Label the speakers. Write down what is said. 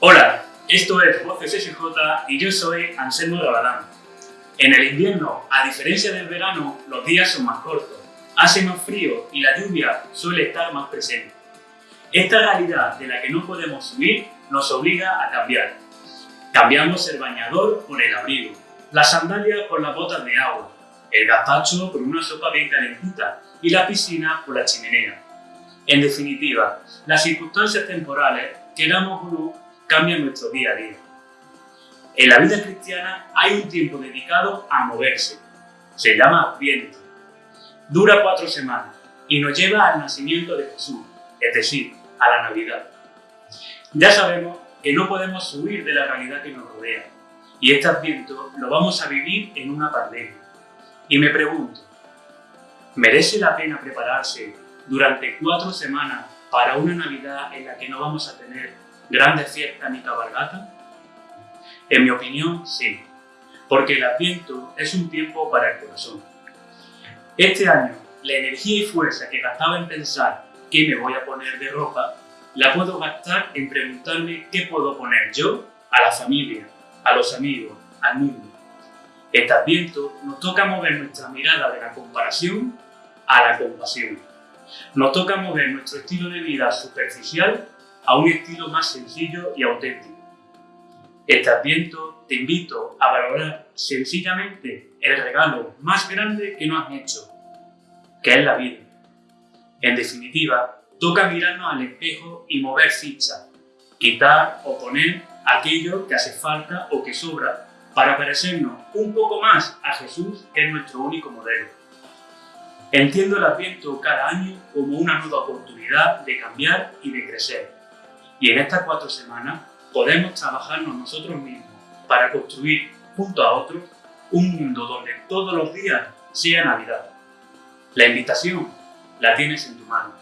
Speaker 1: Hola, esto es Voces SJ y yo soy Anselmo Rabadán. En el invierno, a diferencia del verano, los días son más cortos, hace más frío y la lluvia suele estar más presente. Esta realidad de la que no podemos huir nos obliga a cambiar. Cambiamos el bañador por el abrigo, las sandalias por las botas de agua, el gazpacho por una sopa bien calentita y la piscina por la chimenea. En definitiva, las circunstancias temporales, queramos o no, cambian nuestro día a día. En la vida cristiana hay un tiempo dedicado a moverse. Se llama Adviento. Dura cuatro semanas y nos lleva al nacimiento de Jesús, es decir, a la Navidad. Ya sabemos que no podemos huir de la realidad que nos rodea y este Adviento lo vamos a vivir en una pandemia. Y me pregunto, ¿merece la pena prepararse durante cuatro semanas para una Navidad en la que no vamos a tener grandes fiestas ni cabalgata? En mi opinión, sí, porque el Adviento es un tiempo para el corazón. Este año, la energía y fuerza que gastaba en pensar qué me voy a poner de ropa, la puedo gastar en preguntarme qué puedo poner yo a la familia, a los amigos, al mundo. Este Adviento nos toca mover nuestra mirada de la comparación a la compasión. Nos toca mover nuestro estilo de vida superficial a un estilo más sencillo y auténtico. Este Adviento te invito a valorar sencillamente el regalo más grande que nos han hecho, que es la vida. En definitiva, toca mirarnos al espejo y mover ficha, quitar o poner aquello que hace falta o que sobra para parecernos un poco más a Jesús, que es nuestro único modelo. Entiendo el Adviento cada año como una nueva oportunidad de cambiar y de crecer. Y en estas cuatro semanas podemos trabajarnos nosotros mismos para construir, junto a otros, un mundo donde todos los días sea Navidad. La invitación la tienes en tu mano.